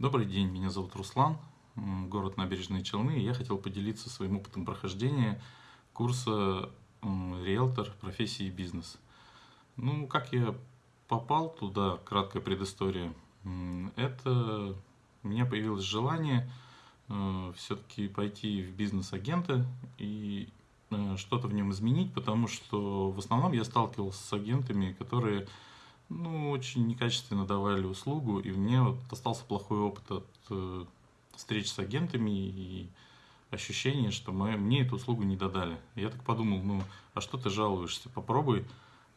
Добрый день, меня зовут Руслан, город Набережные Челны. Я хотел поделиться своим опытом прохождения курса риэлтор профессии бизнес. Ну, как я попал туда, краткая предыстория. Это у меня появилось желание э, все-таки пойти в бизнес-агента и э, что-то в нем изменить, потому что в основном я сталкивался с агентами, которые ну, очень некачественно давали услугу, и мне вот остался плохой опыт от э, встреч с агентами и ощущение, что мы, мне эту услугу не додали. Я так подумал, ну, а что ты жалуешься? Попробуй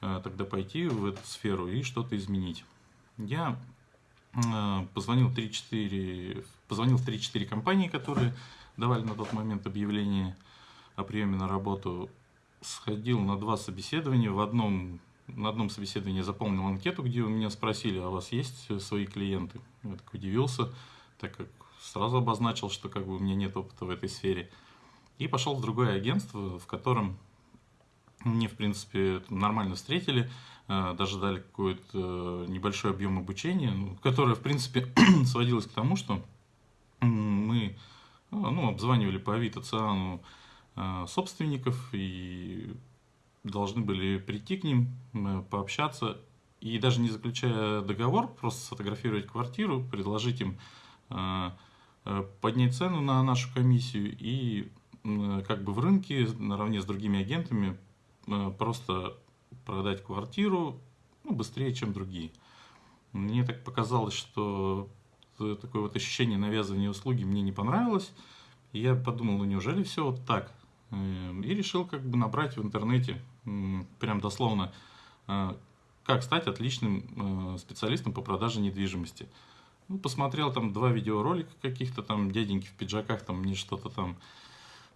э, тогда пойти в эту сферу и что-то изменить. Я э, позвонил 3-4, позвонил в 3-4 компании, которые давали на тот момент объявление о приеме на работу, сходил на два собеседования, в одном на одном собеседовании заполнил анкету, где у меня спросили, а у вас есть свои клиенты? Я так удивился, так как сразу обозначил, что как бы у меня нет опыта в этой сфере. И пошел в другое агентство, в котором мне, в принципе, нормально встретили, э, даже дали какой-то небольшой объем обучения, ну, которое, в принципе, сводилось к тому, что мы ну, обзванивали по Авито Циану э, собственников и должны были прийти к ним, пообщаться и даже не заключая договор, просто сфотографировать квартиру, предложить им э, э, поднять цену на нашу комиссию и как бы в рынке наравне с другими агентами э, просто продать квартиру ну, быстрее, чем другие. Мне так показалось, что такое вот ощущение навязывания услуги мне не понравилось. Я подумал, ну неужели все вот так? И решил как бы набрать в интернете, прям дословно, э, как стать отличным э, специалистом по продаже недвижимости. Ну, посмотрел там два видеоролика каких-то там дяденьки в пиджаках, там мне что-то там,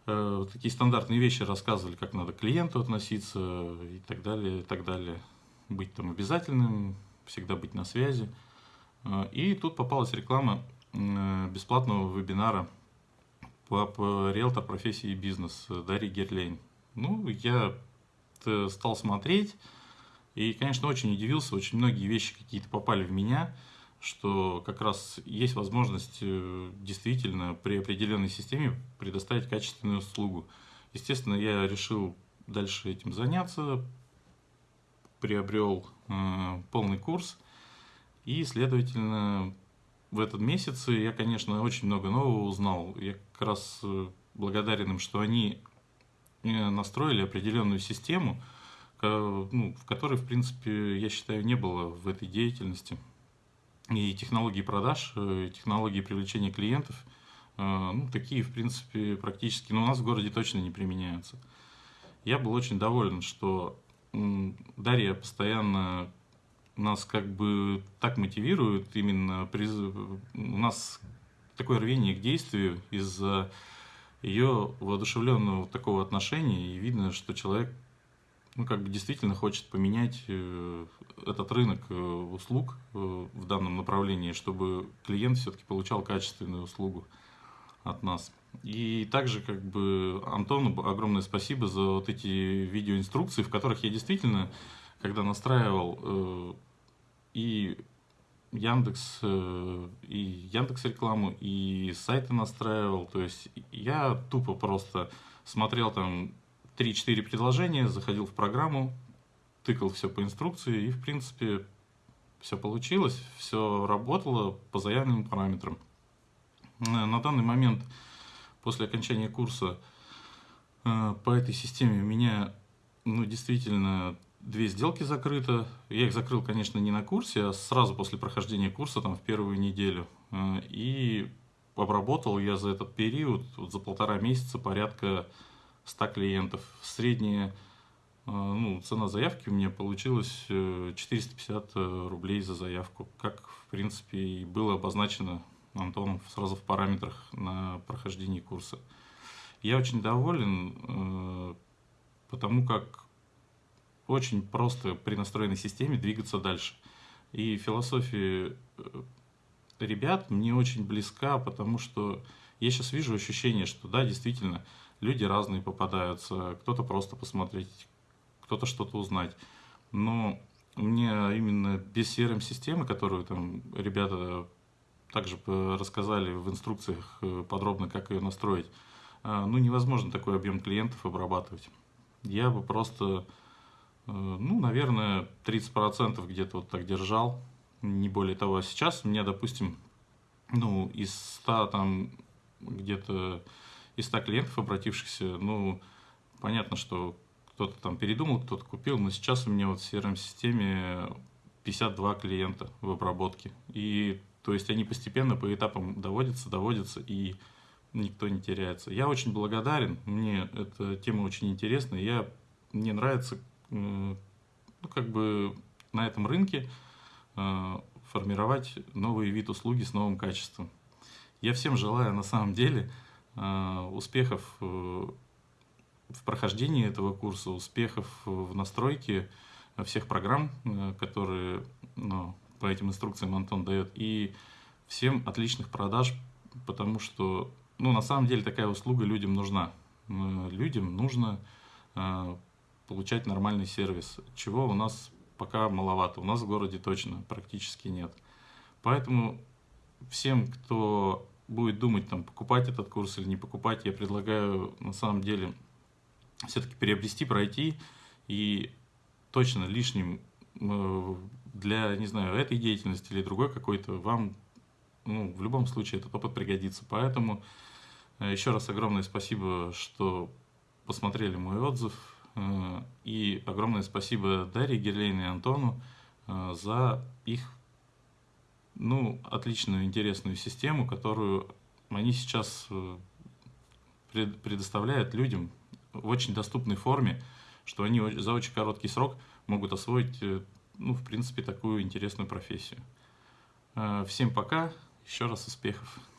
э, такие стандартные вещи рассказывали, как надо к клиенту относиться и так далее, и так далее. Быть там обязательным, всегда быть на связи. И тут попалась реклама бесплатного вебинара риэлтор профессии бизнес Дарьи Герлейн. Ну, я стал смотреть, и, конечно, очень удивился, очень многие вещи какие-то попали в меня, что как раз есть возможность э, действительно при определенной системе предоставить качественную услугу. Естественно, я решил дальше этим заняться, приобрел э, полный курс, и, следовательно, в этот месяц я, конечно, очень много нового узнал. Я как раз э, благодарен им, что они э, настроили определенную систему, ну, в которой, в принципе, я считаю, не было в этой деятельности. И технологии продаж, э, технологии привлечения клиентов, ну, такие, в принципе, практически, но у нас в городе точно не применяются. Я был очень доволен, что Дарья постоянно нас как бы так мотивирует именно приз... у нас такое рвение к действию из-за ее воодушевленного такого отношения, и видно, что человек ну, как бы действительно хочет поменять э, этот рынок э, услуг э, в данном направлении, чтобы клиент все-таки получал качественную услугу от нас. И также как бы Антону огромное спасибо за вот эти видеоинструкции, в которых я действительно, когда настраивал и Яндекс, э, и Яндекс рекламу, и сайты настраивал. То есть я тупо просто смотрел там 3-4 предложения, заходил в программу, тыкал все по инструкции, и в принципе все получилось, все работало по заявленным параметрам. На данный момент, после окончания курса э, по этой системе, у меня ну, действительно две сделки закрыто. Я их закрыл, конечно, не на курсе, а сразу после прохождения курса, там, в первую неделю. Э, и обработал я за этот период, вот за полтора месяца, порядка 100 клиентов. Средняя э, ну, цена заявки у меня получилась 450 э, рублей за заявку, как, в принципе, и было обозначено Антоном сразу в параметрах на прохождении курса. Я очень доволен, потому как очень просто при настроенной системе двигаться дальше. И философия э, ребят мне очень близка, потому что я сейчас вижу ощущение, что да, действительно, люди разные попадаются, кто-то просто посмотреть, кто-то что-то узнать. Но мне именно без CRM-системы, которую там ребята также рассказали в инструкциях э, подробно, как ее настроить. А, ну, невозможно такой объем клиентов обрабатывать. Я бы просто, э, ну, наверное, 30% где-то вот так держал, не более того. А сейчас у меня, допустим, ну, из 100 там где-то из 100 клиентов, обратившихся, ну, понятно, что кто-то там передумал, кто-то купил, но сейчас у меня вот в CRM-системе 52 клиента в обработке. И то есть они постепенно по этапам доводятся, доводятся, и никто не теряется. Я очень благодарен, мне эта тема очень интересна, я, мне нравится, ну, как бы на этом рынке э, формировать новый вид услуги с новым качеством. Я всем желаю на самом деле э, успехов э, в прохождении этого курса, успехов в настройке всех программ, которые ну, по этим инструкциям Антон дает, и всем отличных продаж, потому что ну, на самом деле такая услуга людям нужна. Людям нужно получать нормальный сервис, чего у нас пока маловато. У нас в городе точно практически нет. Поэтому всем, кто будет думать, там, покупать этот курс или не покупать, я предлагаю на самом деле все-таки приобрести, пройти и точно лишним э, для, не знаю, этой деятельности или другой какой-то вам, ну, в любом случае этот опыт пригодится. Поэтому Э, Еще раз огромное спасибо, что посмотрели мой отзыв. Э, и огромное спасибо Дарье Герлейне и Антону э, за их ну, отличную, интересную систему, которую они сейчас предоставляют людям в очень доступной форме, что они за очень короткий срок могут освоить, ну, в принципе, такую интересную профессию. Всем пока, еще раз успехов!